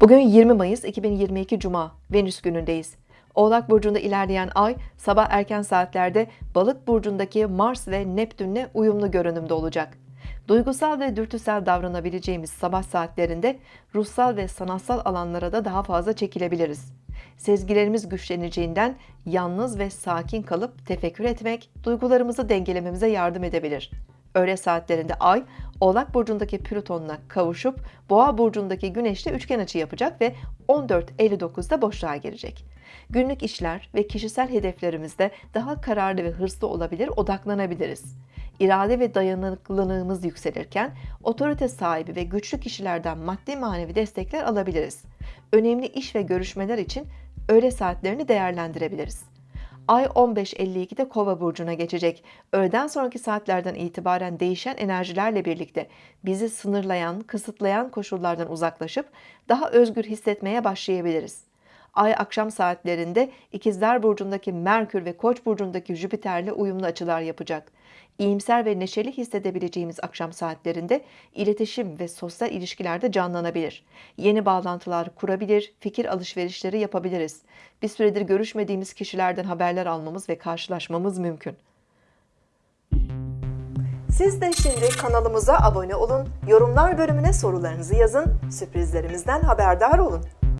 Bugün 20 Mayıs 2022 Cuma, Venüs günündeyiz. Oğlak Burcu'nda ilerleyen ay sabah erken saatlerde Balık Burcu'ndaki Mars ve Neptün'le uyumlu görünümde olacak. Duygusal ve dürtüsel davranabileceğimiz sabah saatlerinde ruhsal ve sanatsal alanlara da daha fazla çekilebiliriz. Sezgilerimiz güçleneceğinden yalnız ve sakin kalıp tefekkür etmek duygularımızı dengelememize yardım edebilir. Öğle saatlerinde Ay, Oğlak Burcu'ndaki Plüton'la kavuşup Boğa Burcu'ndaki Güneş'le üçgen açı yapacak ve 14.59'da boşluğa girecek. Günlük işler ve kişisel hedeflerimizde daha kararlı ve hırslı olabilir, odaklanabiliriz. İrade ve dayanıklılığımız yükselirken otorite sahibi ve güçlü kişilerden maddi manevi destekler alabiliriz. Önemli iş ve görüşmeler için öğle saatlerini değerlendirebiliriz. Ay 15.52'de Kova burcuna geçecek. Öğleden sonraki saatlerden itibaren değişen enerjilerle birlikte bizi sınırlayan, kısıtlayan koşullardan uzaklaşıp daha özgür hissetmeye başlayabiliriz. Ay akşam saatlerinde İkizler burcundaki Merkür ve Koç burcundaki Jüpiter'le uyumlu açılar yapacak. İyimser ve neşeli hissedebileceğimiz akşam saatlerinde iletişim ve sosyal ilişkilerde canlanabilir. Yeni bağlantılar kurabilir, fikir alışverişleri yapabiliriz. Bir süredir görüşmediğimiz kişilerden haberler almamız ve karşılaşmamız mümkün. Siz de şimdi kanalımıza abone olun, yorumlar bölümüne sorularınızı yazın, sürprizlerimizden haberdar olun.